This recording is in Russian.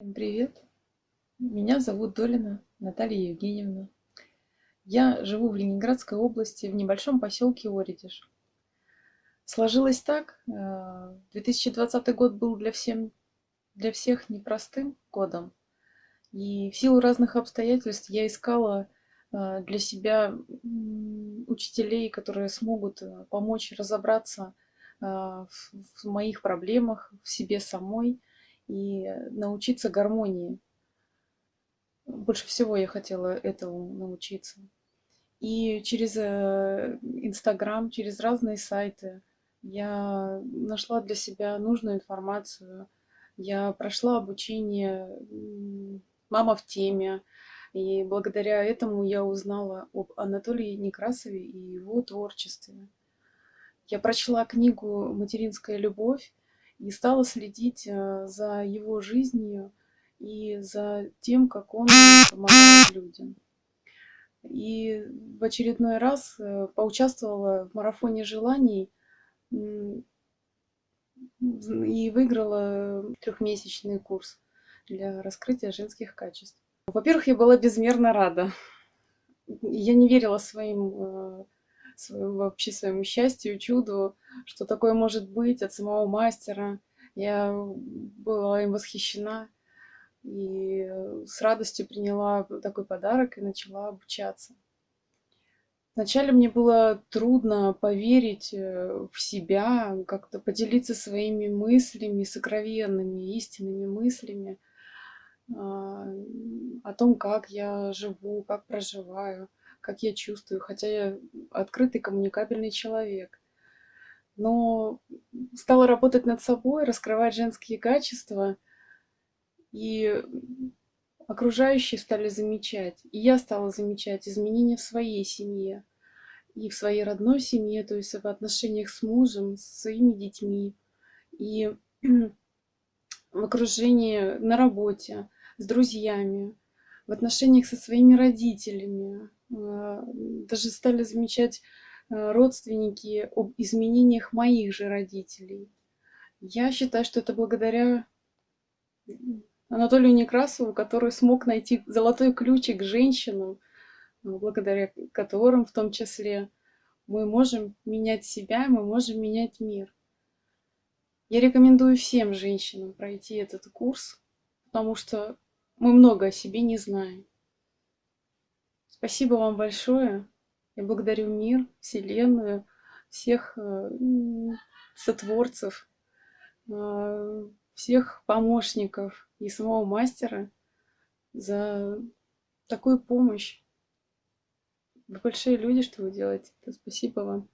Всем привет! Меня зовут Долина Наталья Евгеньевна. Я живу в Ленинградской области, в небольшом поселке Оридиш. Сложилось так, 2020 э, год был для, всем, для всех непростым годом. И в силу разных обстоятельств я искала э, для себя учителей, которые смогут э, помочь разобраться в моих проблемах, в себе самой – и научиться гармонии. Больше всего я хотела этому научиться. И через э, Инстаграм, через разные сайты я нашла для себя нужную информацию. Я прошла обучение «Мама в теме», и благодаря этому я узнала об Анатолии Некрасове и его творчестве. Я прочла книгу «Материнская любовь», и стала следить э, за его жизнью и за тем, как он помогает людям. И в очередной раз э, поучаствовала в марафоне желаний и выиграла трехмесячный курс для раскрытия женских качеств. Во-первых, я была безмерно рада. Я не верила своим э, своему, вообще своему счастью, чуду, что такое может быть от самого мастера. Я была им восхищена и с радостью приняла такой подарок и начала обучаться. Вначале мне было трудно поверить э, в себя, как-то поделиться своими мыслями, сокровенными, истинными мыслями а, о том, как я живу, как проживаю как я чувствую, хотя я открытый коммуникабельный человек. Но стала работать над собой, раскрывать женские качества, и окружающие стали замечать, и я стала замечать изменения в своей семье, и в своей родной семье, то есть в отношениях с мужем, с своими детьми, и в окружении на работе, с друзьями, в отношениях со своими родителями, а, даже стали замечать родственники об изменениях моих же родителей. Я считаю, что это благодаря Анатолию Некрасову, который смог найти золотой ключик к женщинам, благодаря которым в том числе мы можем менять себя, мы можем менять мир. Я рекомендую всем женщинам пройти этот курс, потому что мы много о себе не знаем. Спасибо вам большое. Я благодарю мир, Вселенную, всех э, сотворцев, э, всех помощников и самого мастера за такую помощь. Вы большие люди, что вы делаете. Спасибо вам.